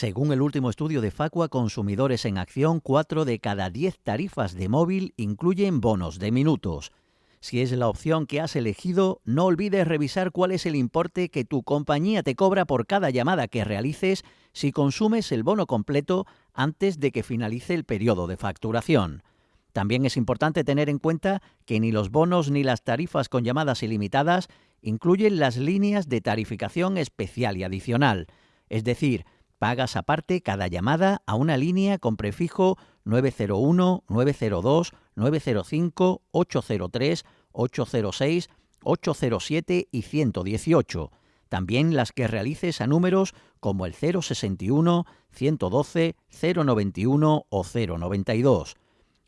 Según el último estudio de Facua Consumidores en Acción, 4 de cada 10 tarifas de móvil incluyen bonos de minutos. Si es la opción que has elegido, no olvides revisar cuál es el importe que tu compañía te cobra por cada llamada que realices si consumes el bono completo antes de que finalice el periodo de facturación. También es importante tener en cuenta que ni los bonos ni las tarifas con llamadas ilimitadas incluyen las líneas de tarificación especial y adicional, es decir, pagas aparte cada llamada a una línea con prefijo 901, 902, 905, 803, 806, 807 y 118. También las que realices a números como el 061, 112, 091 o 092.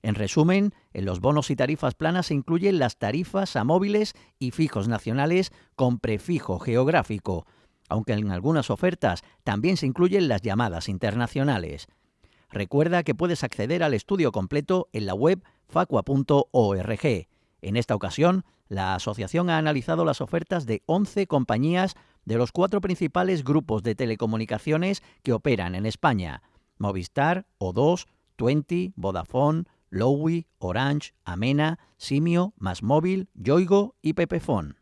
En resumen, en los bonos y tarifas planas se incluyen las tarifas a móviles y fijos nacionales con prefijo geográfico, aunque en algunas ofertas también se incluyen las llamadas internacionales. Recuerda que puedes acceder al estudio completo en la web facua.org. En esta ocasión, la asociación ha analizado las ofertas de 11 compañías de los cuatro principales grupos de telecomunicaciones que operan en España: Movistar, O2, Twenty, Vodafone, Lowy, Orange, Amena, Simio, Masmóvil, Yoigo y Pepefon.